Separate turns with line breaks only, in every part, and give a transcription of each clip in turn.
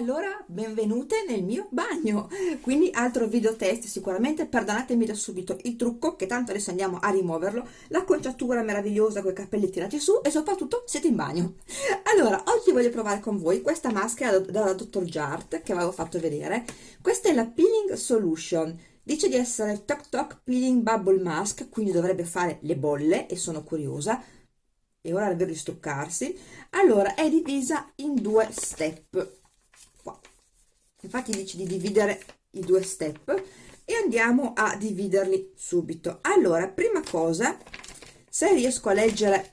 Allora, benvenute nel mio bagno, quindi altro video test sicuramente, perdonatemi da subito il trucco che tanto adesso andiamo a rimuoverlo, l'acconciatura meravigliosa con i capelli tirati su e soprattutto siete in bagno. Allora, oggi voglio provare con voi questa maschera dalla Dr. Jart che avevo fatto vedere, questa è la Peeling Solution, dice di essere Tok Tok Peeling Bubble Mask, quindi dovrebbe fare le bolle e sono curiosa, e ora davvero di struccarsi allora è divisa in due step infatti dice di dividere i due step e andiamo a dividerli subito. Allora prima cosa se riesco a leggere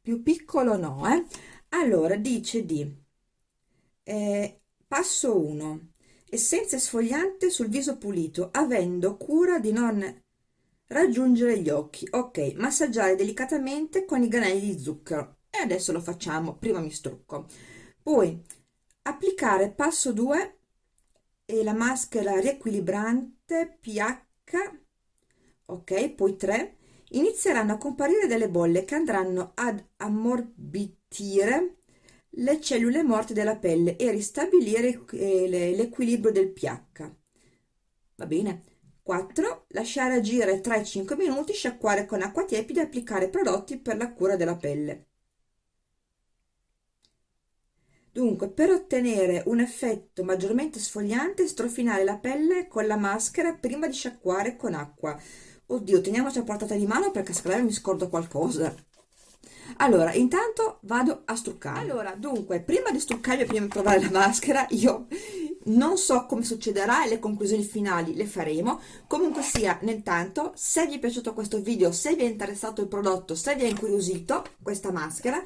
più piccolo no eh? allora dice di eh, passo 1 essenza sfogliante sul viso pulito avendo cura di non raggiungere gli occhi. Ok massaggiare delicatamente con i granelli di zucchero. E adesso lo facciamo prima mi strucco. Poi applicare passo 2 e la maschera riequilibrante pH ok poi 3 inizieranno a comparire delle bolle che andranno ad ammorbidire le cellule morte della pelle e ristabilire eh, l'equilibrio del pH va bene 4. Lasciare agire 3-5 minuti, sciacquare con acqua tiepida e applicare prodotti per la cura della pelle. Dunque, per ottenere un effetto maggiormente sfogliante, strofinare la pelle con la maschera prima di sciacquare con acqua. Oddio, teniamoci a portata di mano perché me mi scordo qualcosa. Allora, intanto vado a struccare. Allora, dunque, prima di struccarmi prima di provare la maschera, io non so come succederà e le conclusioni finali le faremo. Comunque sia nel tanto se vi è piaciuto questo video se vi è interessato il prodotto se vi è incuriosito questa maschera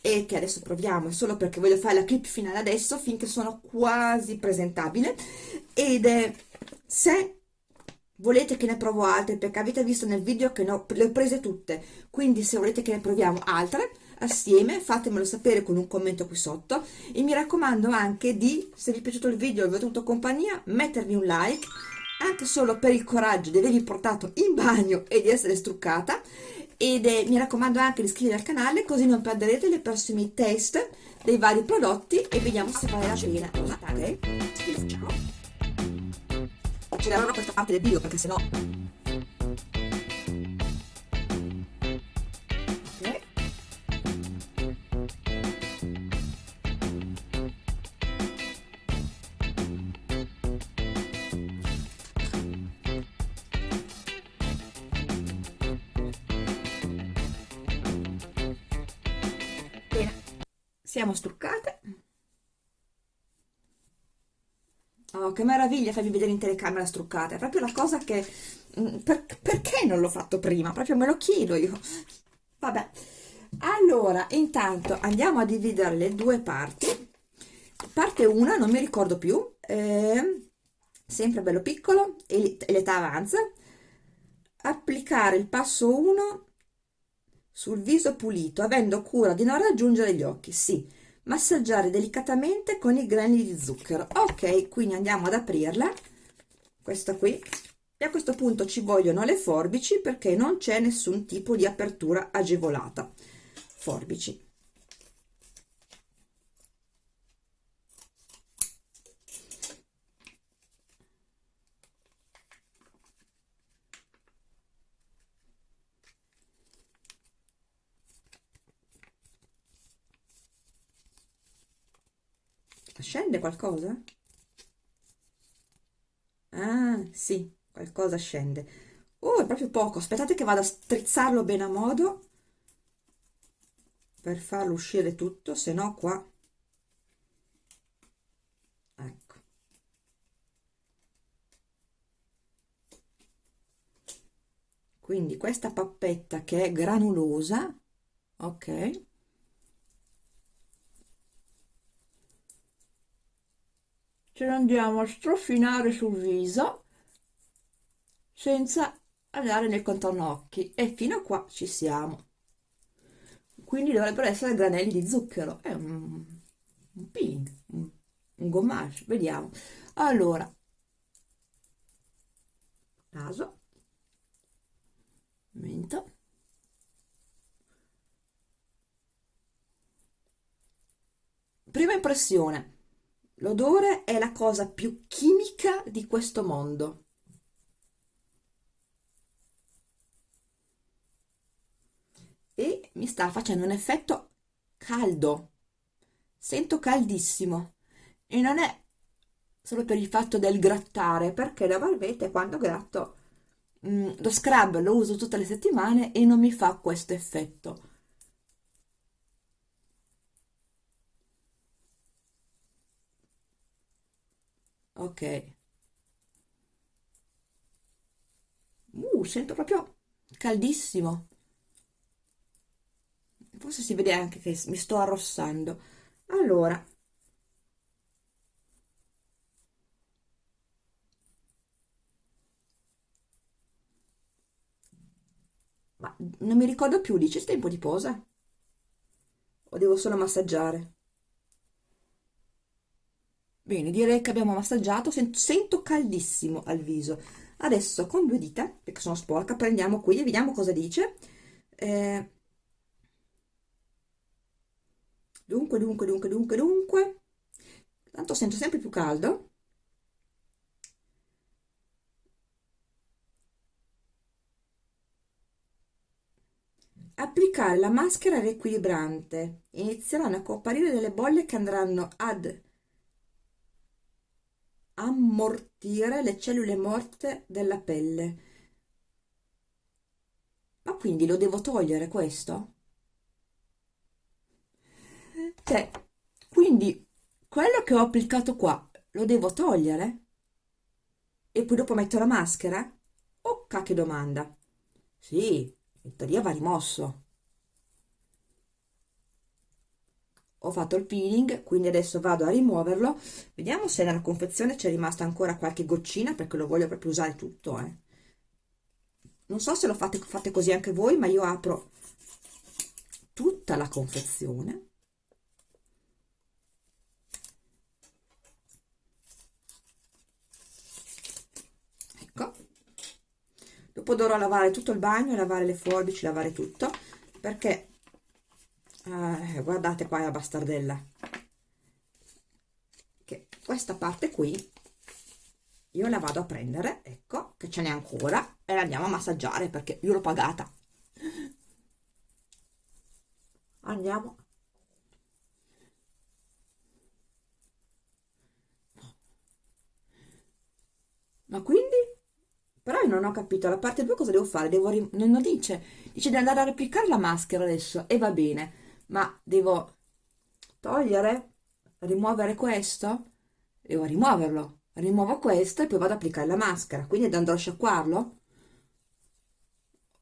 e che adesso proviamo solo perché voglio fare la clip finale adesso finché sono quasi presentabile. Ed è, se volete che ne provo altre perché avete visto nel video che no, le ho prese tutte quindi se volete che ne proviamo altre assieme fatemelo sapere con un commento qui sotto. E mi raccomando anche di se vi è piaciuto il video e vi ho tenuto compagnia mettervi un like anche solo per il coraggio di avervi portato in bagno e di essere struccata. Ed eh, mi raccomando anche di iscrivervi al canale così non perderete le prossimi test dei vari prodotti. E vediamo se vale la pena. Ok? ciao accelererò questa parte del video perché sennò che meraviglia farvi vedere in telecamera struccate. È proprio la cosa che mm, per, perché non l'ho fatto prima? Proprio me lo chiedo io. Vabbè. Allora intanto andiamo a dividere le due parti. Parte una non mi ricordo più eh, sempre bello piccolo e l'età avanza. Applicare il passo 1 sul viso pulito, avendo cura di non raggiungere gli occhi, sì, massaggiare delicatamente con i granuli di zucchero. Ok, quindi andiamo ad aprirla, questa qui, e a questo punto ci vogliono le forbici perché non c'è nessun tipo di apertura agevolata. Forbici. Scende qualcosa? Ah, sì, qualcosa scende. Oh, è proprio poco. Aspettate che vado a strizzarlo bene a modo per farlo uscire tutto, se no qua... Ecco. Quindi questa pappetta che è granulosa, ok? Ce lo andiamo a strofinare sul viso senza andare nel contorno occhi e fino a qua ci siamo. Quindi dovrebbero essere granelli di zucchero. È un, un peeling un, un gommage. Vediamo. Allora naso mento prima impressione, l'odore è la cosa più chimica di questo mondo. E mi sta facendo un effetto caldo, sento caldissimo e non è solo per il fatto del grattare, perché la valvete quando gratto mm, lo scrub lo uso tutte le settimane e non mi fa questo effetto. Ok. Uh, sento proprio caldissimo. Forse si vede anche che mi sto arrossando. Allora, Ma non mi ricordo più, dice tempo di posa? O devo solo massaggiare? Bene, direi che abbiamo massaggiato, sento caldissimo al viso. Adesso con due dita, perché sono sporca, prendiamo qui e vediamo cosa dice. Eh, dunque, dunque, dunque, dunque, dunque. Tanto sento sempre più caldo. Applicare la maschera riequilibrante. Inizieranno a comparire delle bolle che andranno ad ammortire le cellule morte della pelle. Ma quindi lo devo togliere questo? Cioè, quindi quello che ho applicato qua lo devo togliere? E poi dopo metto la maschera? Oh, che domanda! Sì, in teoria va rimosso. Ho fatto il peeling, quindi adesso vado a rimuoverlo. Vediamo se nella confezione c'è rimasta ancora qualche goccina, perché lo voglio proprio usare tutto. Eh. Non so se lo fate, fate così anche voi, ma io apro tutta la confezione. dopo dovrò lavare tutto il bagno lavare le forbici lavare tutto perché eh, guardate qua la bastardella. Che questa parte qui io la vado a prendere ecco che ce n'è ancora e la andiamo a massaggiare perché io l'ho pagata. Andiamo. Ma quindi? Però io non ho capito, la parte 2 cosa devo fare? Devo non dice, dice di andare a replicare la maschera adesso, e va bene, ma devo togliere, rimuovere questo? Devo rimuoverlo, rimuovo questo e poi vado ad applicare la maschera, quindi andrò a sciacquarlo?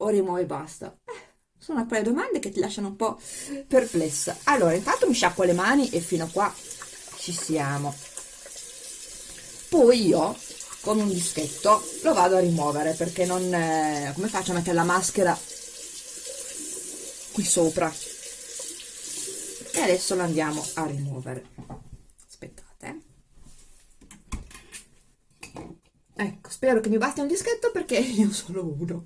O rimuovo e basta? Eh, sono di domande che ti lasciano un po' perplessa. Allora, intanto mi sciacquo le mani e fino a qua ci siamo. Poi io con un dischetto lo vado a rimuovere perché non eh, come faccio a mettere la maschera qui sopra e adesso lo andiamo a rimuovere. Aspettate ecco spero che mi basti un dischetto perché ne ho solo uno.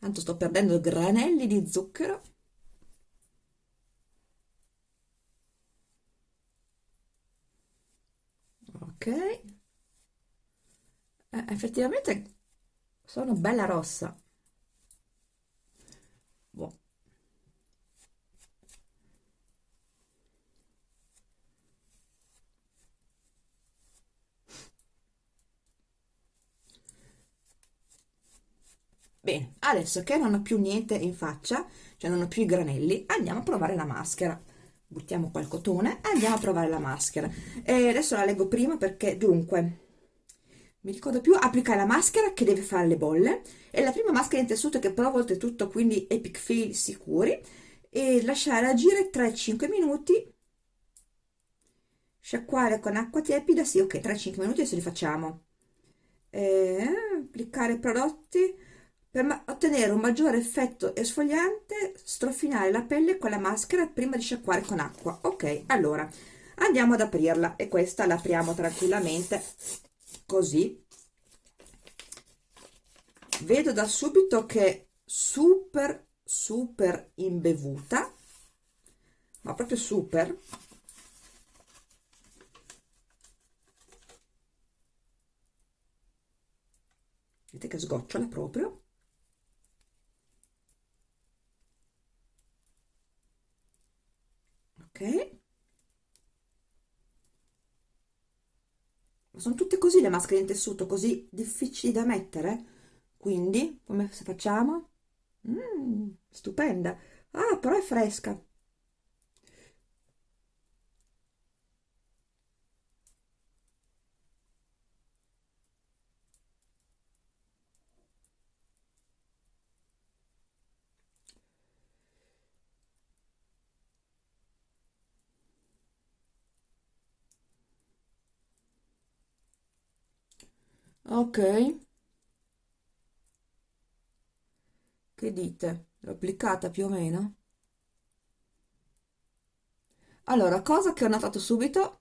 Tanto sto perdendo granelli di zucchero. Ok eh, effettivamente sono bella rossa. Boh. Bene, adesso che non ho più niente in faccia, cioè non ho più i granelli, andiamo a provare la maschera. Buttiamo qua il cotone andiamo a provare la maschera. E adesso la leggo prima perché dunque mi ricordo più applicare la maschera che deve fare le bolle. È la prima maschera in tessuto che provo oltretutto quindi epic feel sicuri. E lasciare agire 3-5 minuti. Sciacquare con acqua tiepida sì ok 3-5 minuti adesso li facciamo. E applicare prodotti per ottenere un maggiore effetto esfoliante, strofinare la pelle con la maschera prima di sciacquare con acqua. Ok, allora andiamo ad aprirla. E questa l'apriamo tranquillamente così. vedo da subito che è super super imbevuta ma proprio super vedete che sgocciola proprio ok sono tutte così le maschere in tessuto così difficili da mettere? Quindi come facciamo? Mm, stupenda. Ah però è fresca ok. Che dite? L'ho applicata più o meno? Allora cosa che ho notato subito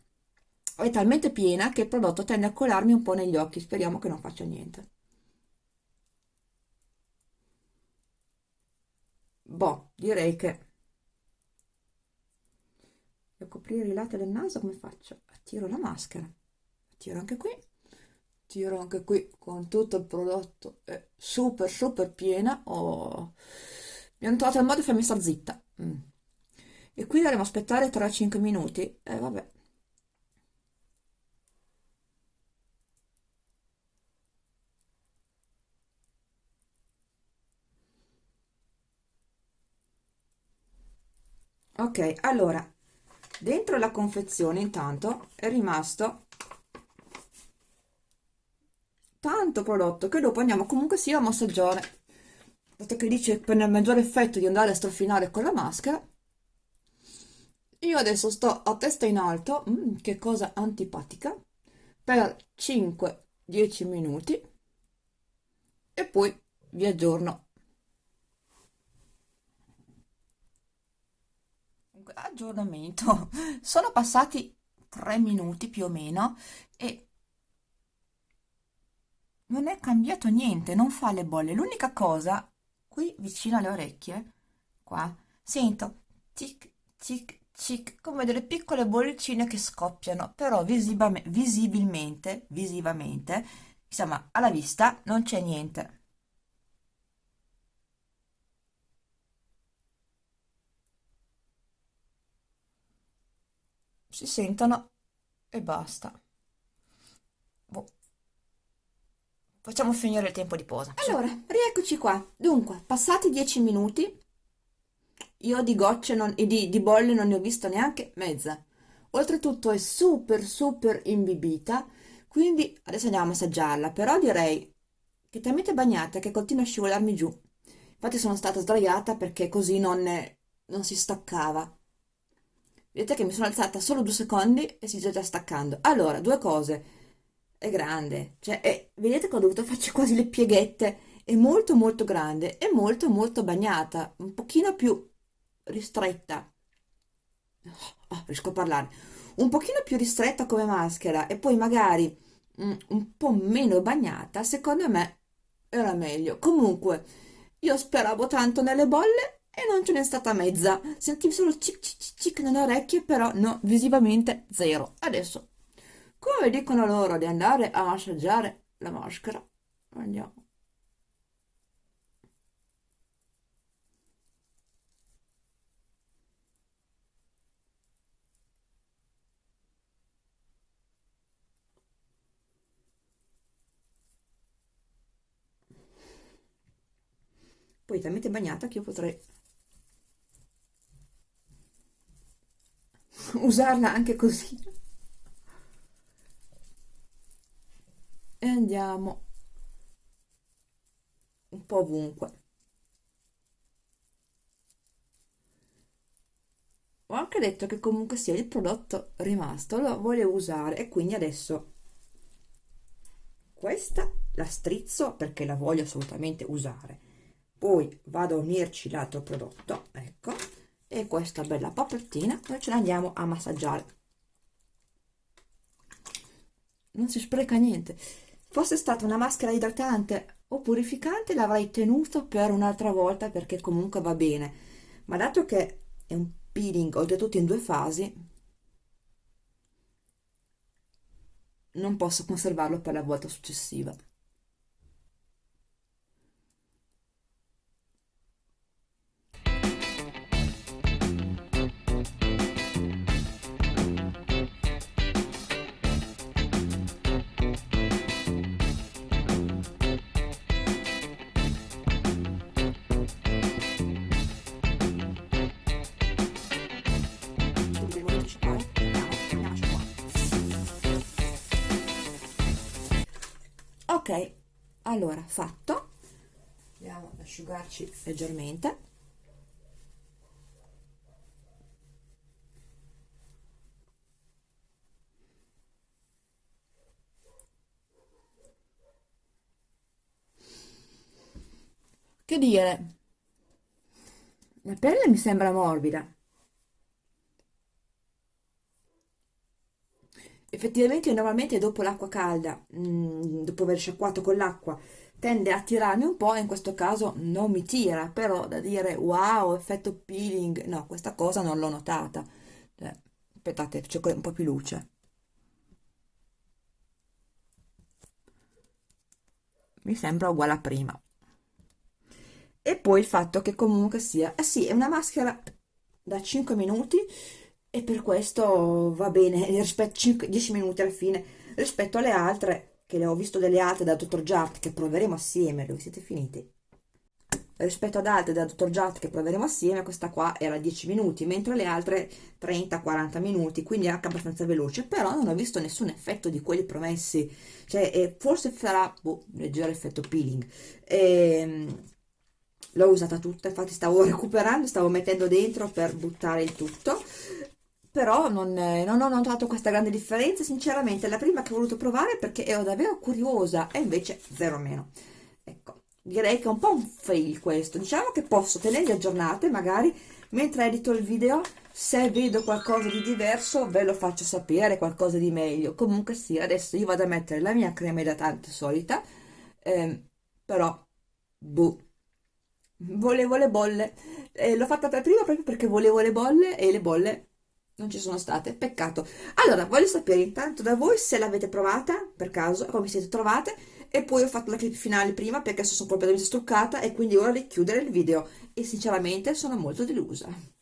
è talmente piena che il prodotto tende a colarmi un po' negli occhi. Speriamo che non faccia niente. Boh direi che per coprire i lati del naso. Come faccio? attiro la maschera. Attiro anche qui tiro anche qui con tutto il prodotto è super super piena oh. mi hanno trovato il modo di farmi star zitta mm. e qui dovremo aspettare 3-5 minuti e eh, vabbè ok allora dentro la confezione intanto è rimasto tanto prodotto che dopo andiamo comunque sia a massaggiare. Dato che dice per il maggiore effetto di andare a strofinare con la maschera. Io adesso sto a testa in alto mm, che cosa antipatica per 5-10 minuti. E poi vi aggiorno. Aggiornamento. Sono passati 3 minuti più o meno e non è cambiato niente, non fa le bolle. L'unica cosa, qui vicino alle orecchie, qua, sento tic, tic, tic, come delle piccole bollicine che scoppiano, però visibilmente, visivamente, insomma, alla vista non c'è niente. Si sentono e basta. Boh. Facciamo finire il tempo di posa. Allora, rieccoci qua. Dunque, passati 10 minuti, io di gocce non, e di, di bolle non ne ho visto neanche mezza. Oltretutto è super super imbibita, quindi adesso andiamo a massaggiarla, però direi che è talmente bagnata che continua a scivolarmi giù. Infatti sono stata sdraiata perché così non, non si staccava. Vedete che mi sono alzata solo due secondi e si sta già staccando. Allora, due cose è grande, cioè è, vedete che ho dovuto farci quasi le pieghette, è molto molto grande, è molto molto bagnata, un pochino più ristretta, oh, riesco a parlare, un pochino più ristretta come maschera e poi magari mm, un po' meno bagnata, secondo me era meglio. Comunque, io speravo tanto nelle bolle e non ce n'è stata mezza, sentivo solo cic cic cic nelle orecchie, però no, visivamente zero. Adesso come dicono loro di andare a massaggiare la maschera? Andiamo. Poi talmente bagnata che io potrei usarla anche così andiamo un po' ovunque. Ho anche detto che comunque sia il prodotto rimasto lo volevo usare e quindi adesso questa la strizzo perché la voglio assolutamente usare. Poi vado a unirci l'altro prodotto ecco e questa bella pappettina noi ce la andiamo a massaggiare. Non si spreca niente fosse stata una maschera idratante o purificante l'avrei tenuto per un'altra volta perché comunque va bene. Ma dato che è un peeling oltretutto in due fasi non posso conservarlo per la volta successiva ok allora fatto. Andiamo ad asciugarci leggermente. Che dire? La pelle mi sembra morbida effettivamente normalmente dopo l'acqua calda, mm, dopo aver sciacquato con l'acqua, tende a tirarmi un po', in questo caso non mi tira, però da dire wow, effetto peeling, no, questa cosa non l'ho notata. Eh, aspettate, c'è un po' più luce. Mi sembra uguale a prima. E poi il fatto che comunque sia, eh sì, è una maschera da 5 minuti, e per questo va bene, rispetto 5, 10 minuti alla fine, rispetto alle altre, che le ho visto delle altre da Dr. Jart, che proveremo assieme, dove siete finiti? Rispetto ad altre da Dr. Jart che proveremo assieme, questa qua era 10 minuti, mentre le altre 30-40 minuti, quindi anche abbastanza veloce, però non ho visto nessun effetto di quelli promessi, cioè eh, forse farà, boh, leggero effetto peeling, ehm, l'ho usata tutta, infatti stavo recuperando, stavo mettendo dentro per buttare il tutto, però non, non, ho notato questa grande differenza, sinceramente è la prima che ho voluto provare perché ero davvero curiosa e invece zero meno. Ecco, direi che è un po' un fail questo, diciamo che posso tenerli aggiornate magari mentre edito il video, se vedo qualcosa di diverso ve lo faccio sapere, qualcosa di meglio. Comunque sì, adesso io vado a mettere la mia crema idratante solita, ehm, però, boh, volevo le bolle. Eh, l'ho fatta per prima proprio perché volevo le bolle e le bolle non ci sono state, peccato. Allora, voglio sapere intanto da voi se l'avete provata, per caso, come siete trovate, e poi ho fatto la clip finale prima perché sono completamente struccata e quindi ora di chiudere il video e sinceramente sono molto delusa.